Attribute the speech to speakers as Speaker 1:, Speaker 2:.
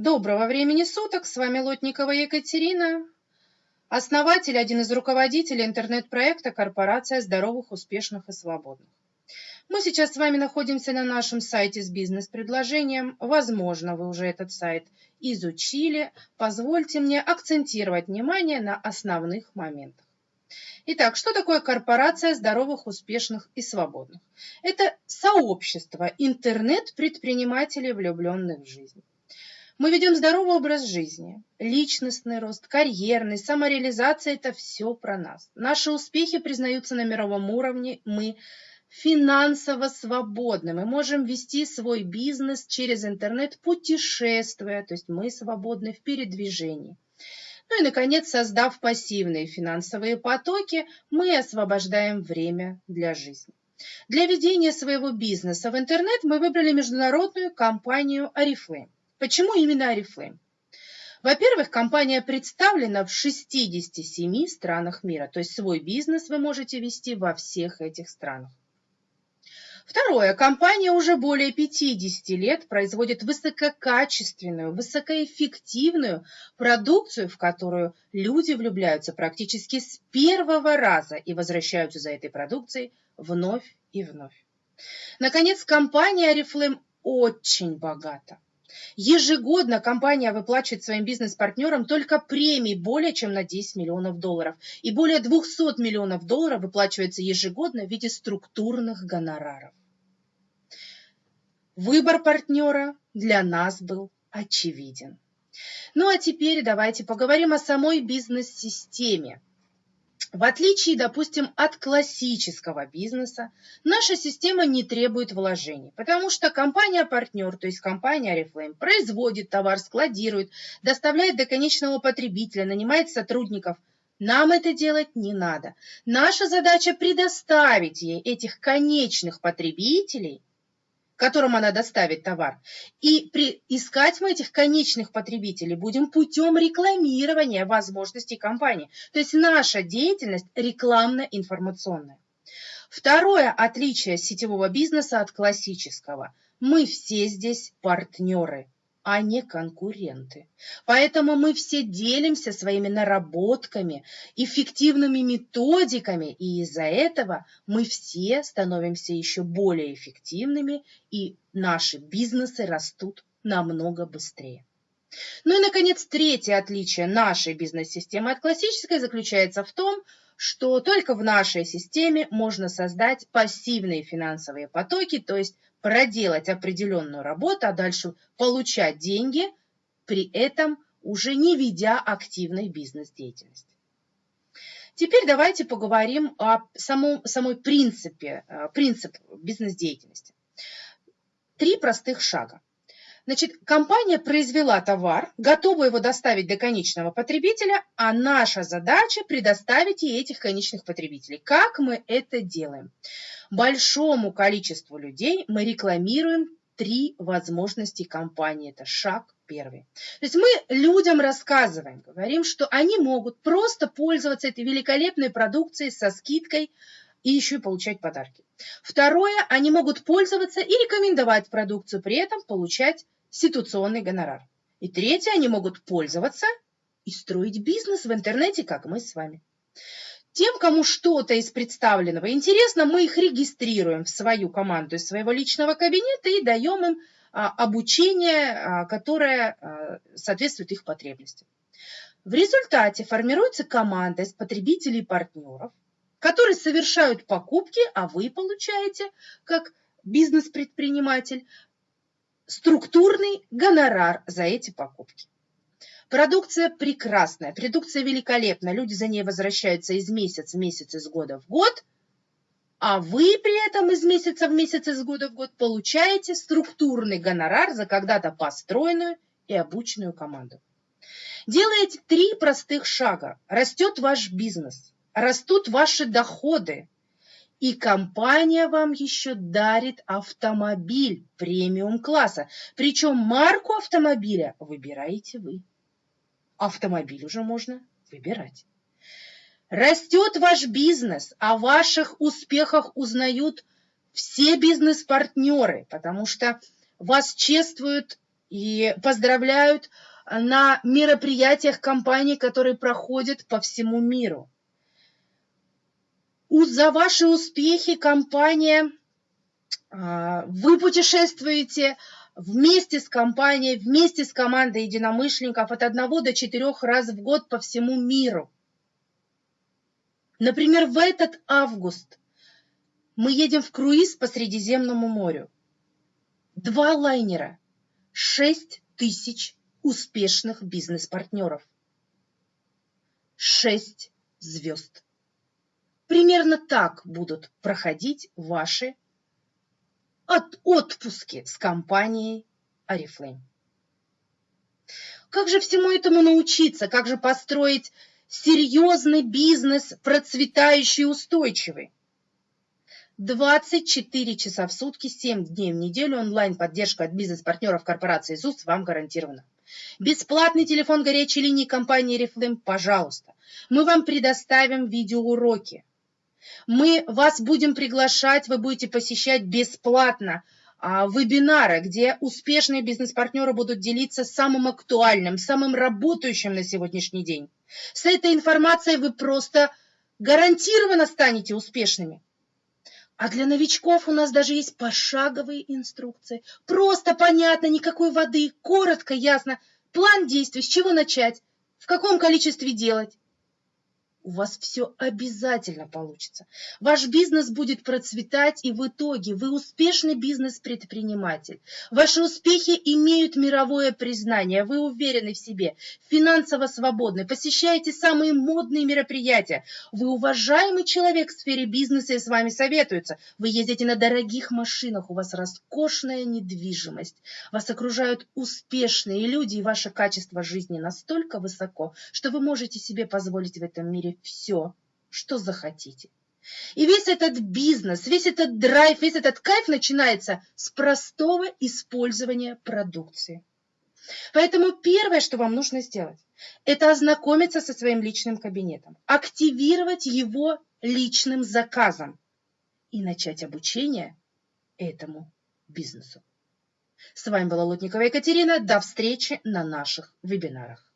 Speaker 1: Доброго времени суток, с вами Лотникова Екатерина, основатель, один из руководителей интернет-проекта «Корпорация здоровых, успешных и свободных». Мы сейчас с вами находимся на нашем сайте с бизнес-предложением. Возможно, вы уже этот сайт изучили. Позвольте мне акцентировать внимание на основных моментах. Итак, что такое корпорация здоровых, успешных и свободных? Это сообщество интернет-предпринимателей, влюбленных в жизнь. Мы ведем здоровый образ жизни, личностный рост, карьерный, самореализация – это все про нас. Наши успехи признаются на мировом уровне, мы финансово свободны. Мы можем вести свой бизнес через интернет, путешествуя, то есть мы свободны в передвижении. Ну и, наконец, создав пассивные финансовые потоки, мы освобождаем время для жизни. Для ведения своего бизнеса в интернет мы выбрали международную компанию Oriflame. Почему именно Oriflame? Во-первых, компания представлена в 67 странах мира, то есть свой бизнес вы можете вести во всех этих странах. Второе. Компания уже более 50 лет производит высококачественную, высокоэффективную продукцию, в которую люди влюбляются практически с первого раза и возвращаются за этой продукцией вновь и вновь. Наконец, компания Oriflame очень богата. Ежегодно компания выплачивает своим бизнес-партнерам только премии более чем на 10 миллионов долларов. И более 200 миллионов долларов выплачивается ежегодно в виде структурных гонораров. Выбор партнера для нас был очевиден. Ну а теперь давайте поговорим о самой бизнес-системе. В отличие, допустим, от классического бизнеса, наша система не требует вложений, потому что компания-партнер, то есть компания Oriflame, производит товар, складирует, доставляет до конечного потребителя, нанимает сотрудников. Нам это делать не надо. Наша задача предоставить ей этих конечных потребителей – которым она доставит товар. И при, искать мы этих конечных потребителей будем путем рекламирования возможностей компании. То есть наша деятельность рекламно-информационная. Второе отличие сетевого бизнеса от классического. Мы все здесь партнеры – а не конкуренты. Поэтому мы все делимся своими наработками, эффективными методиками, и из-за этого мы все становимся еще более эффективными, и наши бизнесы растут намного быстрее. Ну и, наконец, третье отличие нашей бизнес-системы от классической заключается в том, что только в нашей системе можно создать пассивные финансовые потоки, то есть проделать определенную работу, а дальше получать деньги, при этом уже не ведя активной бизнес-деятельности. Теперь давайте поговорим о самом, самой принципе, э, принцип бизнес-деятельности. Три простых шага. Значит, компания произвела товар, готова его доставить до конечного потребителя, а наша задача предоставить ей этих конечных потребителей. Как мы это делаем? Большому количеству людей мы рекламируем три возможности компании. Это шаг первый. То есть мы людям рассказываем, говорим, что они могут просто пользоваться этой великолепной продукцией со скидкой и еще и получать подарки. Второе, они могут пользоваться и рекомендовать продукцию, при этом получать ситуационный гонорар. И третье, они могут пользоваться и строить бизнес в интернете, как мы с вами. Тем, кому что-то из представленного интересно, мы их регистрируем в свою команду из своего личного кабинета и даем им а, обучение, а, которое а, соответствует их потребностям. В результате формируется команда из потребителей и партнеров, которые совершают покупки, а вы получаете, как бизнес-предприниматель, структурный гонорар за эти покупки. Продукция прекрасная, продукция великолепная, люди за ней возвращаются из месяца в месяц, из года в год, а вы при этом из месяца в месяц, из года в год получаете структурный гонорар за когда-то построенную и обученную команду. Делаете три простых шага. Растет ваш бизнес, растут ваши доходы, и компания вам еще дарит автомобиль премиум-класса. Причем марку автомобиля выбираете вы. Автомобиль уже можно выбирать. Растет ваш бизнес, о ваших успехах узнают все бизнес-партнеры, потому что вас чествуют и поздравляют на мероприятиях компаний, которые проходят по всему миру. За ваши успехи компания, а, вы путешествуете вместе с компанией, вместе с командой единомышленников от одного до четырех раз в год по всему миру. Например, в этот август мы едем в круиз по Средиземному морю. Два лайнера, шесть тысяч успешных бизнес-партнеров. Шесть звезд. Примерно так будут проходить ваши от отпуски с компанией Арифлейм. Как же всему этому научиться? Как же построить серьезный бизнес, процветающий и устойчивый? 24 часа в сутки, 7 дней в неделю онлайн-поддержка от бизнес-партнеров корпорации ЗУС вам гарантирована. Бесплатный телефон горячей линии компании Reflame, пожалуйста. Мы вам предоставим видеоуроки. Мы вас будем приглашать, вы будете посещать бесплатно а, вебинары, где успешные бизнес-партнеры будут делиться самым актуальным, самым работающим на сегодняшний день. С этой информацией вы просто гарантированно станете успешными. А для новичков у нас даже есть пошаговые инструкции. Просто понятно, никакой воды, коротко, ясно. План действий, с чего начать, в каком количестве делать у вас все обязательно получится. Ваш бизнес будет процветать, и в итоге вы успешный бизнес-предприниматель. Ваши успехи имеют мировое признание, вы уверены в себе, финансово свободны, посещаете самые модные мероприятия. Вы уважаемый человек в сфере бизнеса и с вами советуются. Вы ездите на дорогих машинах, у вас роскошная недвижимость. Вас окружают успешные люди, и ваше качество жизни настолько высоко, что вы можете себе позволить в этом мире все, что захотите. И весь этот бизнес, весь этот драйв, весь этот кайф начинается с простого использования продукции. Поэтому первое, что вам нужно сделать, это ознакомиться со своим личным кабинетом, активировать его личным заказом и начать обучение этому бизнесу. С вами была Лутникова Екатерина. До встречи на наших вебинарах.